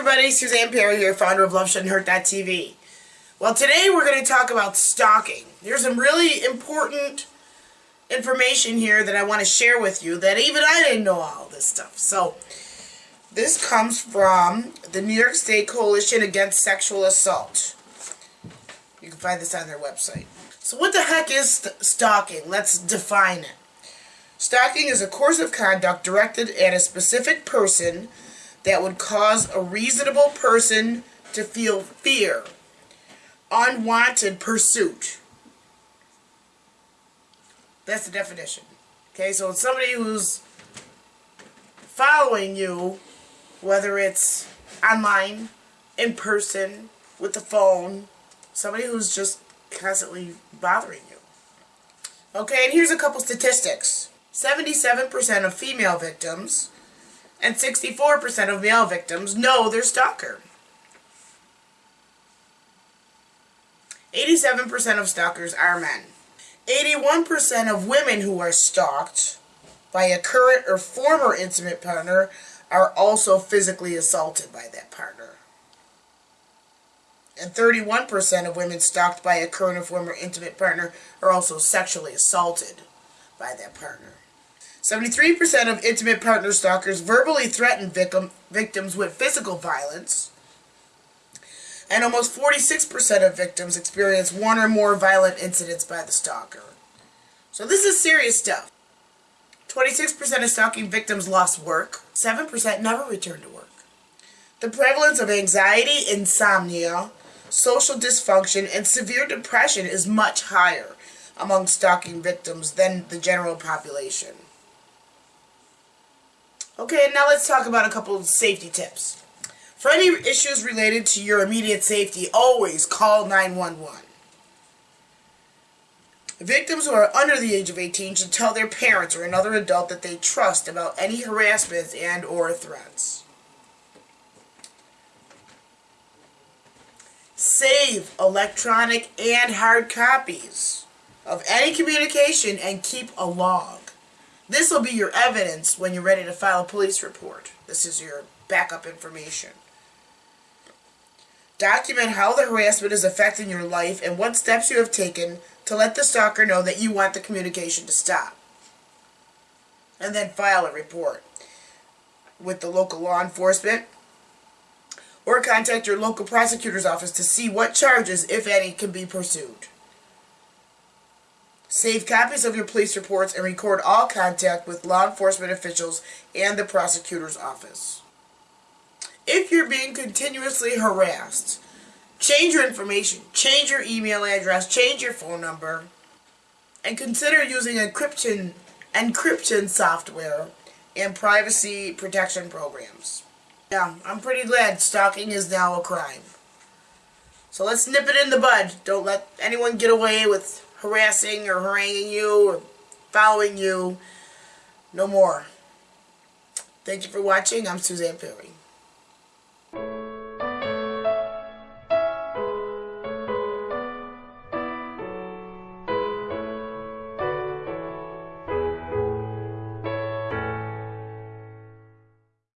everybody, Suzanne Perry here, founder of Love Shouldn't Hurt That LoveShouldn'tHurt.tv. Well, today we're going to talk about stalking. There's some really important information here that I want to share with you that even I didn't know all this stuff. So, this comes from the New York State Coalition Against Sexual Assault. You can find this on their website. So what the heck is st stalking? Let's define it. Stalking is a course of conduct directed at a specific person that would cause a reasonable person to feel fear, unwanted pursuit. That's the definition. Okay, so it's somebody who's following you, whether it's online, in person, with the phone, somebody who's just constantly bothering you. Okay, and here's a couple statistics. 77% of female victims and 64% of male victims know their stalker. 87% of stalkers are men. 81% of women who are stalked by a current or former intimate partner are also physically assaulted by that partner. And 31% of women stalked by a current or former intimate partner are also sexually assaulted by that partner. 73% of intimate partner stalkers verbally threaten victim, victims with physical violence. And almost 46% of victims experience one or more violent incidents by the stalker. So this is serious stuff. 26% of stalking victims lost work. 7% never returned to work. The prevalence of anxiety, insomnia, social dysfunction, and severe depression is much higher among stalking victims than the general population. Okay, now let's talk about a couple of safety tips. For any issues related to your immediate safety, always call 911. Victims who are under the age of 18 should tell their parents or another adult that they trust about any harassment and or threats. Save electronic and hard copies of any communication and keep a log. This will be your evidence when you're ready to file a police report. This is your backup information. Document how the harassment is affecting your life and what steps you have taken to let the stalker know that you want the communication to stop. And then file a report with the local law enforcement or contact your local prosecutor's office to see what charges, if any, can be pursued. Save copies of your police reports and record all contact with law enforcement officials and the prosecutor's office. If you're being continuously harassed, change your information, change your email address, change your phone number, and consider using encryption, encryption software and privacy protection programs. Yeah, I'm pretty glad stalking is now a crime. So let's nip it in the bud. Don't let anyone get away with harassing or haranguing you or following you. No more. Thank you for watching. I'm Suzanne Perry.